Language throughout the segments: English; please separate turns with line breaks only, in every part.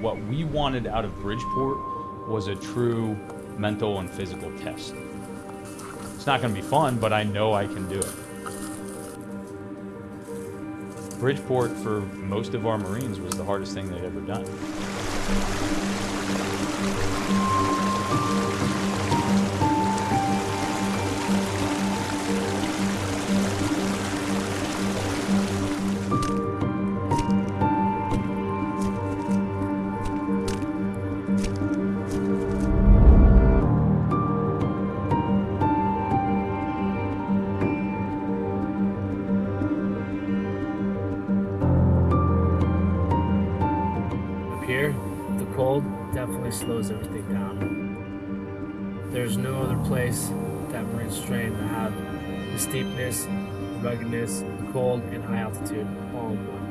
What we wanted out of Bridgeport was a true mental and physical test. It's not going to be fun, but I know I can do it. Bridgeport, for most of our Marines, was the hardest thing they'd ever done.
Definitely slows everything down. There's no other place that Marines train that have the steepness, ruggedness, the cold, and high altitude all in one.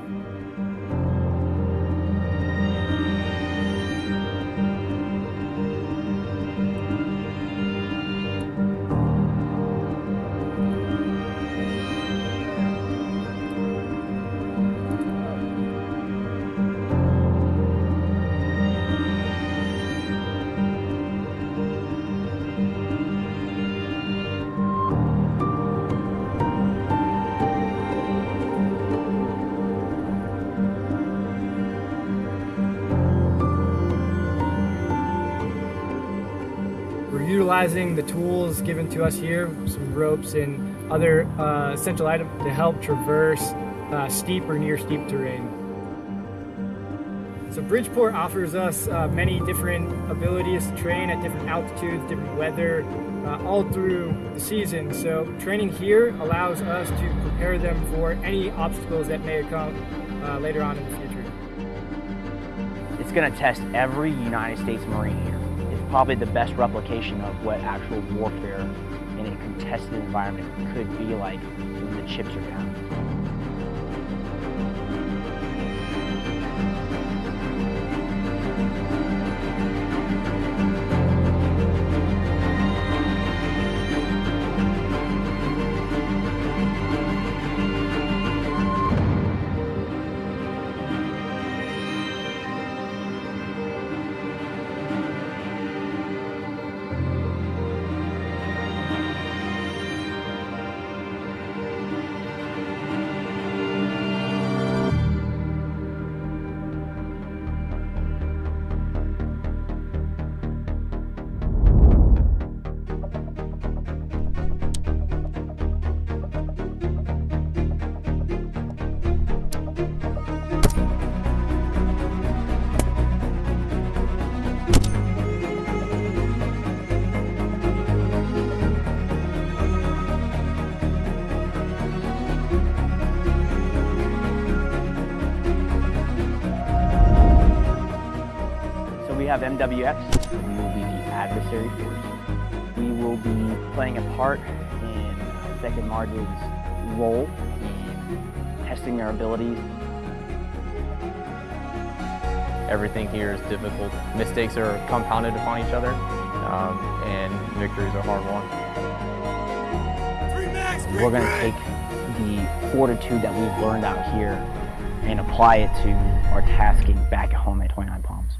Utilizing the tools given to us here, some ropes and other uh, essential items to help traverse uh, steep or near steep terrain. So Bridgeport offers us uh, many different abilities to train at different altitudes, different weather, uh, all through the season. So training here allows us to prepare them for any obstacles that may come uh, later on in the future.
It's going to test every United States Marine probably the best replication of what actual warfare in a contested environment could be like when the chips are down. So we have MWX, we will be the adversary force. We will be playing a part in Second Marge's role in testing their abilities.
Everything here is difficult. Mistakes are compounded upon each other, um, and victories are hard won.
We're going to take the fortitude that we've learned out here and apply it to our tasking back at home at 29 Palms.